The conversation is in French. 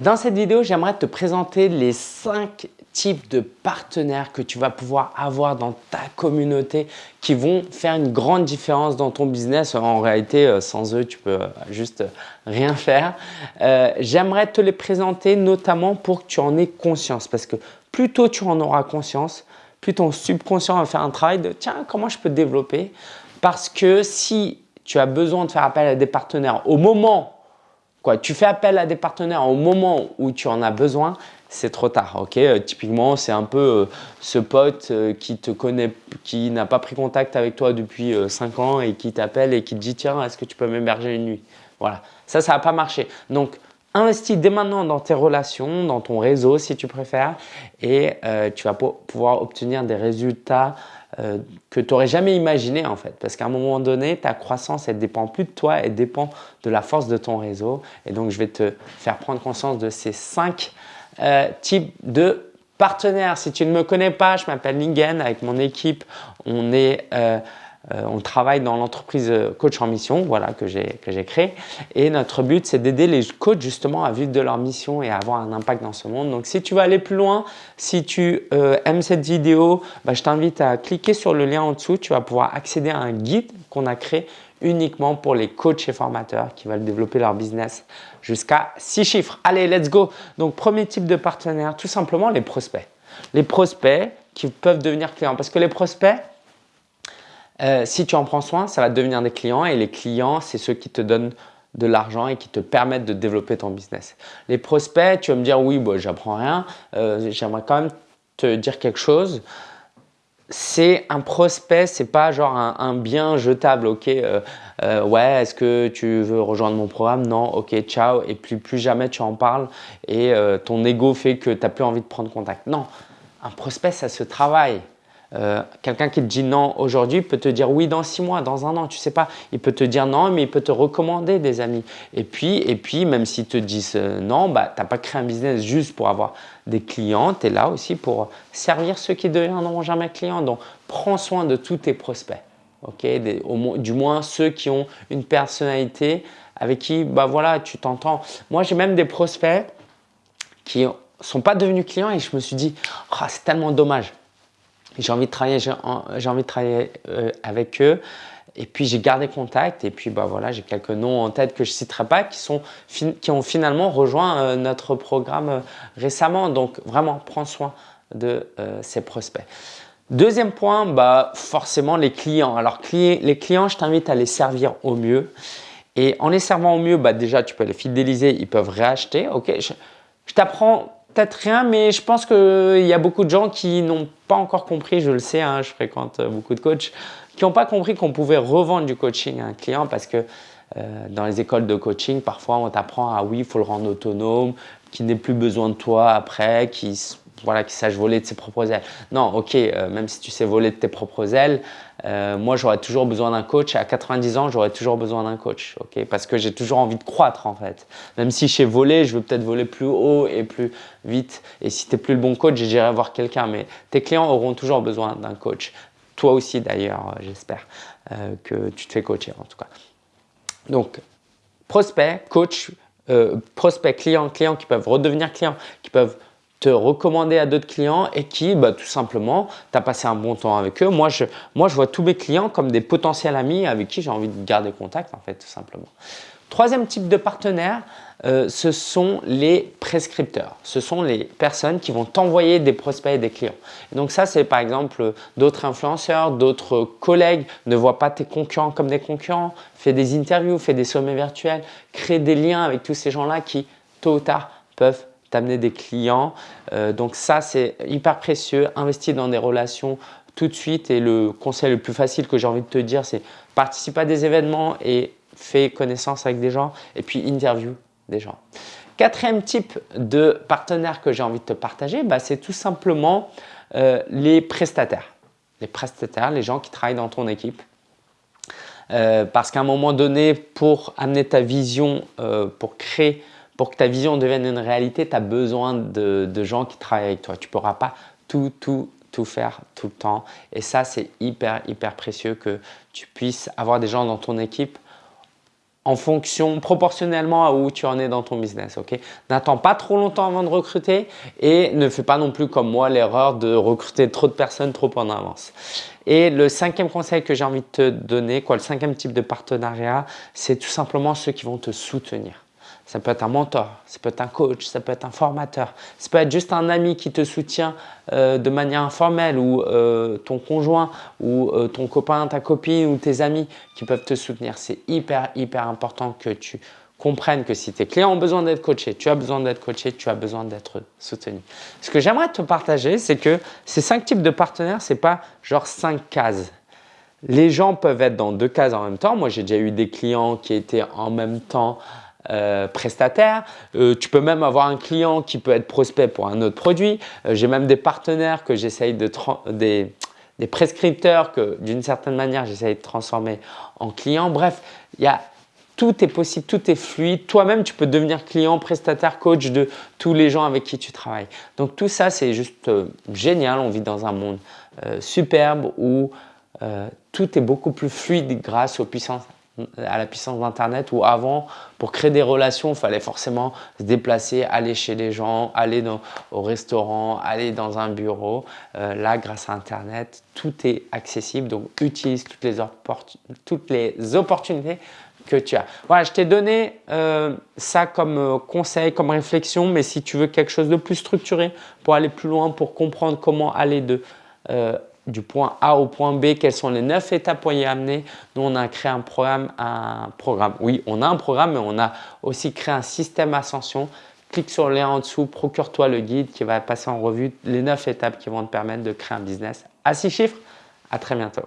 Dans cette vidéo, j'aimerais te présenter les 5 types de partenaires que tu vas pouvoir avoir dans ta communauté qui vont faire une grande différence dans ton business. En réalité, euh, sans eux, tu peux juste rien faire. Euh, j'aimerais te les présenter notamment pour que tu en aies conscience parce que plus tôt tu en auras conscience, plus ton subconscient va faire un travail de « tiens, comment je peux développer ?» Parce que si tu as besoin de faire appel à des partenaires au moment Tu fais appel à des partenaires au moment où tu en as besoin, c'est trop tard. ok? Euh, typiquement, c'est un peu euh, ce pote euh, qui te connaît, qui n'a pas pris contact avec toi depuis 5 ans et qui t'appelle et qui te dit « Tiens, est-ce que tu peux m'héberger une nuit ?» Voilà, ça, ça va pas marcher. Donc, investis dès maintenant dans tes relations, dans ton réseau si tu préfères et tu vas pouvoir obtenir des résultats euh, que tu n'aurais jamais imaginé en fait. Parce qu'à un moment donné, ta croissance, elle dépend plus de toi, elle dépend de la force de ton réseau. Et donc, je vais te faire prendre conscience de ces cinq euh, types de partenaires. Si tu ne me connais pas, je m'appelle Lingen. Avec mon équipe, on est… Euh, on travaille dans l'entreprise euh, Coach en Mission, voilà, que j'ai créé. Et notre but, c'est d'aider les coachs justement à vivre de leur mission et à avoir un impact dans ce monde. Donc, si tu veux aller plus loin, si tu euh, aimes cette vidéo, bah, je t'invite à cliquer sur le lien en dessous. Tu vas pouvoir accéder à un guide qu'on a créé uniquement pour les coachs et formateurs qui veulent développer leur business jusqu'à 6 chiffres. Allez, let's go Donc, premier type de partenaire, tout simplement les prospects. Les prospects qui peuvent devenir clients. Parce que les prospects, euh, si tu en prends soin, ça va devenir des clients et les clients, c'est ceux qui te donnent de l'argent et qui te permettent de développer ton business. Les prospects, tu vas me dire oui, bon, j'apprends rien, euh, j'aimerais quand même te dire quelque chose. C'est un prospect, c'est pas genre un, bien jetable, ok, euh, ouais, est-ce que tu veux rejoindre mon programme? Non, ok, ciao, et plus, plus jamais tu en parles et ton ego fait que tu n'as plus envie de prendre contact. Non, un prospect, ça se travaille. Euh, quelqu'un qui te dit non aujourd'hui peut te dire oui dans six mois, dans un an, tu sais pas. Il peut te dire non, mais il peut te recommander des amis. Et puis, et puis même s'ils te disent euh, non, bah, tu n'as pas créé un business juste pour avoir des clients. Tu es là aussi pour servir ceux qui deviendront jamais clients. Donc, prends soin de tous tes prospects. ok? Du moins ceux qui ont une personnalité avec qui bah, voilà, tu t'entends. Moi, j'ai même des prospects qui ne sont pas devenus clients et je me suis dit oh, c'est tellement dommage j'ai envie de travailler, j'ai envie de travailler euh, avec eux. Et puis j'ai gardé contact et puis bah voilà, j'ai quelques noms en tête que je ne citerai pas qui, sont, qui ont finalement rejoint euh, notre programme euh, récemment. Donc vraiment, prends soin de ces prospects. Deuxième point, bah, forcément les clients. Alors les clients, je t'invite à les servir au mieux. Et en les servant au mieux, bah, déjà tu peux les fidéliser, ils peuvent réacheter. Je t'apprends peut-être rien, mais je pense qu'il y a beaucoup de gens qui n'ont pas encore compris, je le sais, hein, je fréquente beaucoup de coachs, qui n'ont pas compris qu'on pouvait revendre du coaching à un client parce que euh, dans les écoles de coaching, parfois on t'apprend à oui, il faut le rendre autonome, qu'il n'ait plus besoin de toi après, qu'il voilà, qu'il sache voler de ses propres ailes. Non, ok, euh, même si tu sais voler de tes propres ailes, euh, moi j'aurais toujours besoin d'un coach. À 90 ans, j'aurais toujours besoin d'un coach, ok, parce que j'ai toujours envie de croître en fait. Même si je sais voler, je veux peut-être voler plus haut et plus vite. Et si tu n'es plus le bon coach, j'irai voir quelqu'un. Mais tes clients auront toujours besoin d'un coach. Toi aussi d'ailleurs, euh, j'espère que tu te fais coacher en tout cas. Donc, prospect, coach, prospect, client, client qui peuvent redevenir clients, qui peuvent te recommander à d'autres clients et qui, bah, tout simplement, tu as passé un bon temps avec eux. Moi je, moi, je vois tous mes clients comme des potentiels amis avec qui j'ai envie de garder contact, en fait, tout simplement. Troisième type de partenaire, euh, ce sont les prescripteurs. Ce sont les personnes qui vont t'envoyer des prospects et des clients. donc ça, c'est par exemple d'autres influenceurs, d'autres collègues. Ne vois pas tes concurrents comme des concurrents. Fais des interviews, fais des sommets virtuels. Crée des liens avec tous ces gens-là qui, tôt ou tard, peuvent t'amener des clients. Euh, donc ça, c'est hyper précieux. Investir dans des relations tout de suite. Et le conseil le plus facile que j'ai envie de te dire, c'est participe à des événements et fais connaissance avec des gens. Et puis interview des gens. Quatrième type de partenaire que j'ai envie de te partager, bah, c'est tout simplement euh, les prestataires. Les prestataires, les gens qui travaillent dans ton équipe. Euh, parce qu'à un moment donné, pour amener ta vision, pour créer pour que ta vision devienne une réalité, tu as besoin de, gens qui travaillent avec toi. Tu ne pourras pas tout, tout, tout faire tout le temps. Et ça, c'est hyper, hyper précieux que tu puisses avoir des gens dans ton équipe en fonction, proportionnellement à où tu en es dans ton business. ok? N'attends pas trop longtemps avant de recruter et ne fais pas non plus comme moi l'erreur de recruter trop de personnes trop en avance. Et le cinquième conseil que j'ai envie de te donner, quoi, le cinquième type de partenariat, c'est tout simplement ceux qui vont te soutenir. Ça peut être un mentor, ça peut être un coach, ça peut être un formateur, ça peut être juste un ami qui te soutient euh, de manière informelle ou euh, ton conjoint ou euh, ton copain, ta copine ou tes amis qui peuvent te soutenir. C'est hyper, hyper important que tu comprennes que si tes clients ont besoin d'être coachés, tu as besoin d'être coaché, tu as besoin d'être soutenu. Ce que j'aimerais te partager, c'est que ces cinq types de partenaires, ce n'est pas genre cinq cases. Les gens peuvent être dans deux cases en même temps. Moi, j'ai déjà eu des clients qui étaient en même temps euh, prestataire. Euh, tu peux même avoir un client qui peut être prospect pour un autre produit. Euh, j'ai même des partenaires que j'essaye de des, des prescripteurs que d'une certaine manière j'essaye de transformer en clients. Bref, il y a tout est possible, tout est fluide. Toi-même, tu peux devenir client, prestataire, coach de tous les gens avec qui tu travailles. Donc tout ça, c'est juste génial. On vit dans un monde superbe où tout est beaucoup plus fluide grâce aux puissances à la puissance d'Internet où avant, pour créer des relations, il fallait forcément se déplacer, aller chez les gens, aller au restaurant, aller dans un bureau. Euh, là, grâce à Internet, tout est accessible. Donc, utilise toutes les, toutes opportunités que tu as. Voilà, je t'ai donné euh, ça comme euh, conseil, comme réflexion, mais si tu veux quelque chose de plus structuré pour aller plus loin, pour comprendre comment aller de du point A au point B, quelles sont les neuf étapes pour y amener. Nous, on a créé un programme, un programme. Oui, on a un programme, mais on a aussi créé un système ascension. Clique sur le lien en dessous, procure-toi le guide qui va passer en revue les neuf étapes qui vont te permettre de créer un business à six chiffres. À très bientôt.